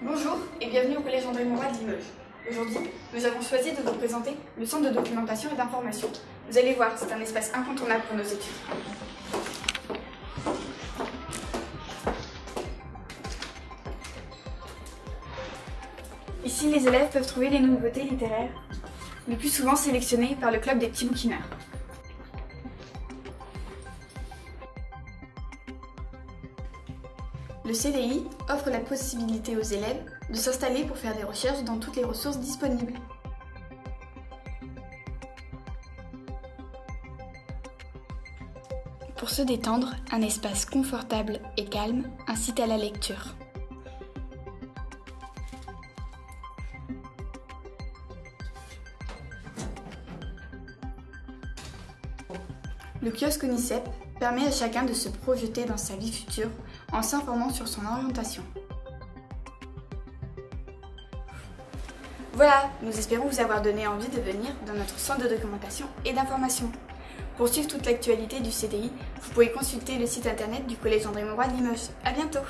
Bonjour et bienvenue au Collège André Morat de Limoges. Aujourd'hui, nous avons choisi de vous présenter le Centre de documentation et d'information. Vous allez voir, c'est un espace incontournable pour nos études. Ici, les élèves peuvent trouver les nouveautés littéraires, le plus souvent sélectionnées par le club des petits bouquineurs. Le CDI offre la possibilité aux élèves de s'installer pour faire des recherches dans toutes les ressources disponibles. Pour se détendre, un espace confortable et calme incite à la lecture. Le kiosque Unicep permet à chacun de se projeter dans sa vie future en s'informant sur son orientation. Voilà, nous espérons vous avoir donné envie de venir dans notre centre de documentation et d'information. Pour suivre toute l'actualité du CDI, vous pouvez consulter le site internet du Collège André Mauroy de Limoges. A bientôt